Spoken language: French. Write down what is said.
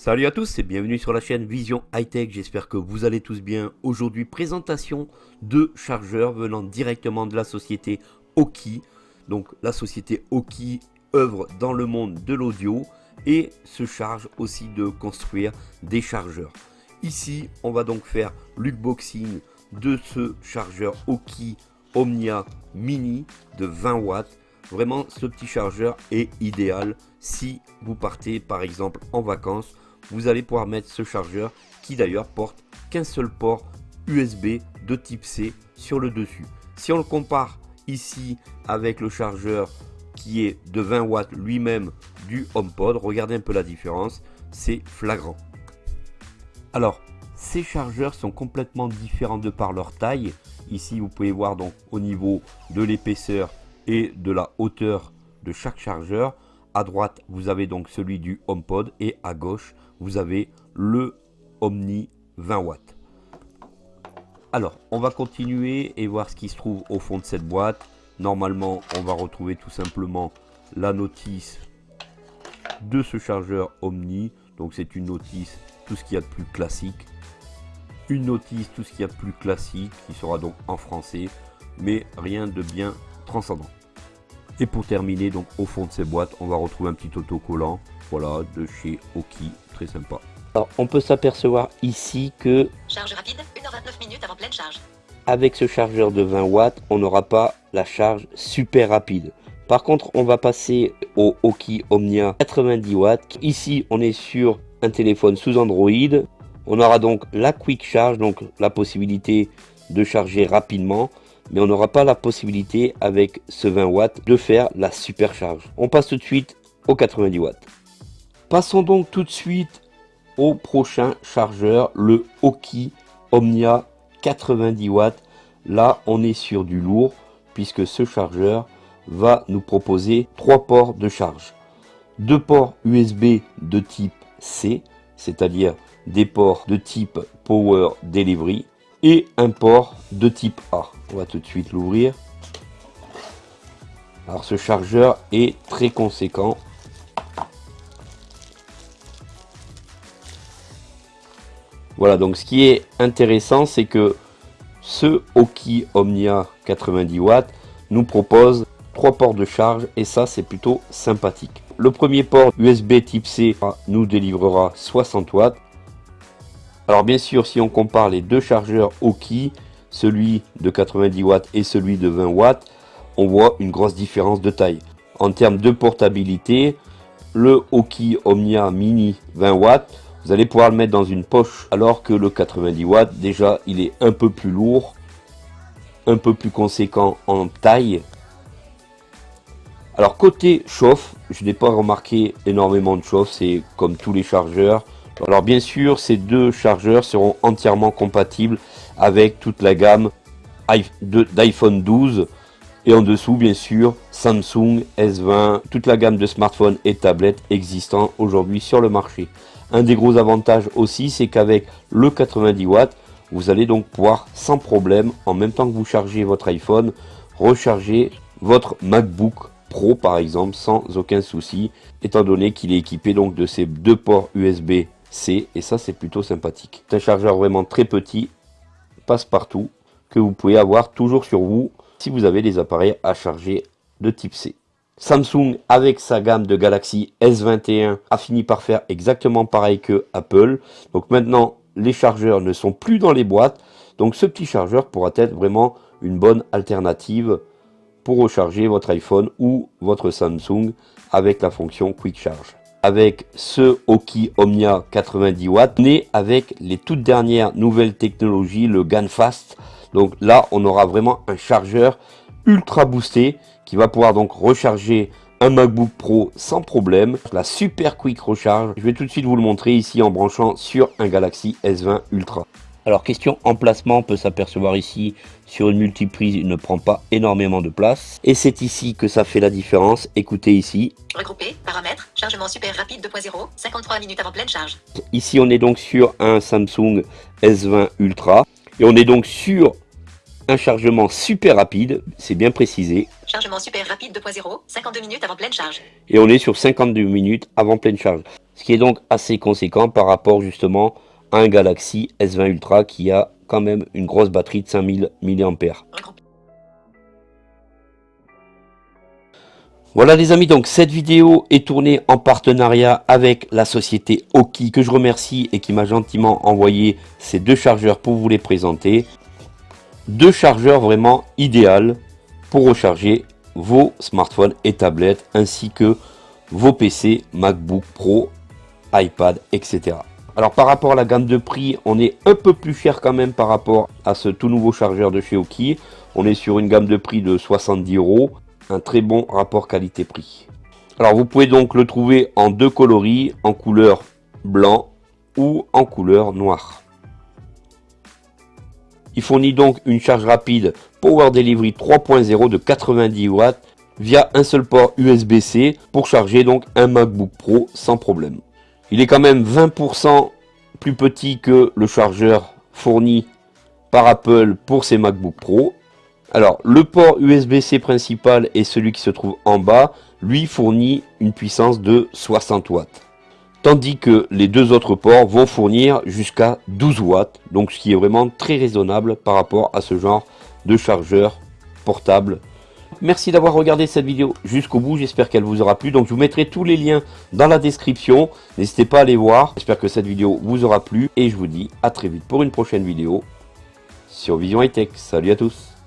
Salut à tous et bienvenue sur la chaîne Vision High Tech, j'espère que vous allez tous bien. Aujourd'hui, présentation de chargeurs venant directement de la société Oki. Donc la société Oki œuvre dans le monde de l'audio et se charge aussi de construire des chargeurs. Ici, on va donc faire l'unboxing de ce chargeur Oki Omnia Mini de 20 watts. Vraiment, ce petit chargeur est idéal si vous partez par exemple en vacances vous allez pouvoir mettre ce chargeur qui d'ailleurs porte qu'un seul port USB de type C sur le dessus. Si on le compare ici avec le chargeur qui est de 20 watts lui-même du HomePod, regardez un peu la différence, c'est flagrant. Alors, ces chargeurs sont complètement différents de par leur taille. Ici, vous pouvez voir donc au niveau de l'épaisseur et de la hauteur de chaque chargeur. À droite, vous avez donc celui du HomePod et à gauche, vous avez le Omni 20 watts. Alors, on va continuer et voir ce qui se trouve au fond de cette boîte. Normalement, on va retrouver tout simplement la notice de ce chargeur Omni. Donc, c'est une notice, tout ce qu'il y a de plus classique. Une notice, tout ce qu'il y a de plus classique, qui sera donc en français, mais rien de bien transcendant. Et pour terminer, donc au fond de ces boîtes, on va retrouver un petit autocollant, voilà, de chez Oki, très sympa. Alors, on peut s'apercevoir ici que... Charge rapide, 1h29 minutes avant pleine charge. Avec ce chargeur de 20 watts, on n'aura pas la charge super rapide. Par contre, on va passer au Oki Omnia 90 watts. Ici, on est sur un téléphone sous Android. On aura donc la Quick Charge, donc la possibilité de charger rapidement mais on n'aura pas la possibilité avec ce 20 watts de faire la supercharge. On passe tout de suite au 90 watts. Passons donc tout de suite au prochain chargeur, le Oki Omnia 90 watts. Là, on est sur du lourd puisque ce chargeur va nous proposer trois ports de charge. Deux ports USB de type C, c'est-à-dire des ports de type Power Delivery et un port de type A. On va tout de suite l'ouvrir. Alors ce chargeur est très conséquent. Voilà, donc ce qui est intéressant, c'est que ce Oki Omnia 90 watts nous propose trois ports de charge et ça c'est plutôt sympathique. Le premier port USB type C nous délivrera 60 watts alors bien sûr, si on compare les deux chargeurs Oki, celui de 90 watts et celui de 20 watts, on voit une grosse différence de taille. En termes de portabilité, le Oki Omnia Mini 20 watts, vous allez pouvoir le mettre dans une poche, alors que le 90 watts, déjà, il est un peu plus lourd, un peu plus conséquent en taille. Alors côté chauffe, je n'ai pas remarqué énormément de chauffe, c'est comme tous les chargeurs, alors bien sûr, ces deux chargeurs seront entièrement compatibles avec toute la gamme d'iPhone 12 et en dessous bien sûr Samsung S20, toute la gamme de smartphones et tablettes existants aujourd'hui sur le marché. Un des gros avantages aussi c'est qu'avec le 90 watts, vous allez donc pouvoir sans problème, en même temps que vous chargez votre iPhone, recharger votre MacBook Pro par exemple sans aucun souci, étant donné qu'il est équipé donc de ces deux ports USB C et ça c'est plutôt sympathique. C'est un chargeur vraiment très petit, passe partout, que vous pouvez avoir toujours sur vous si vous avez des appareils à charger de type C. Samsung avec sa gamme de Galaxy S21 a fini par faire exactement pareil que Apple. Donc maintenant les chargeurs ne sont plus dans les boîtes. Donc ce petit chargeur pourra être vraiment une bonne alternative pour recharger votre iPhone ou votre Samsung avec la fonction Quick Charge avec ce Oki Omnia 90 watts, né avec les toutes dernières nouvelles technologies, le GANFAST. Donc là, on aura vraiment un chargeur ultra boosté qui va pouvoir donc recharger un MacBook Pro sans problème. La super quick recharge, je vais tout de suite vous le montrer ici en branchant sur un Galaxy S20 Ultra. Alors question emplacement, on peut s'apercevoir ici sur une multiprise, il ne prend pas énormément de place. Et c'est ici que ça fait la différence. Écoutez ici. Regrouper, paramètres, chargement super rapide 2.0, 53 minutes avant pleine charge. Ici on est donc sur un Samsung S20 Ultra. Et on est donc sur un chargement super rapide, c'est bien précisé. Chargement super rapide 2.0, 52 minutes avant pleine charge. Et on est sur 52 minutes avant pleine charge. Ce qui est donc assez conséquent par rapport justement un Galaxy S20 Ultra qui a quand même une grosse batterie de 5000 mAh. Voilà les amis, donc cette vidéo est tournée en partenariat avec la société Oki que je remercie et qui m'a gentiment envoyé ces deux chargeurs pour vous les présenter. Deux chargeurs vraiment idéaux pour recharger vos smartphones et tablettes ainsi que vos PC, MacBook Pro, iPad, etc. Alors par rapport à la gamme de prix, on est un peu plus cher quand même par rapport à ce tout nouveau chargeur de chez Oki. On est sur une gamme de prix de 70 euros un très bon rapport qualité-prix. Alors vous pouvez donc le trouver en deux coloris, en couleur blanc ou en couleur noire. Il fournit donc une charge rapide Power Delivery 3.0 de 90 watts via un seul port USB-C pour charger donc un MacBook Pro sans problème. Il est quand même 20% plus petit que le chargeur fourni par Apple pour ses MacBook Pro alors, le port USB-C principal et celui qui se trouve en bas, lui fournit une puissance de 60 watts. Tandis que les deux autres ports vont fournir jusqu'à 12 watts, donc ce qui est vraiment très raisonnable par rapport à ce genre de chargeur portable. Merci d'avoir regardé cette vidéo jusqu'au bout, j'espère qu'elle vous aura plu. Donc je vous mettrai tous les liens dans la description, n'hésitez pas à les voir. J'espère que cette vidéo vous aura plu et je vous dis à très vite pour une prochaine vidéo sur Vision High Tech. Salut à tous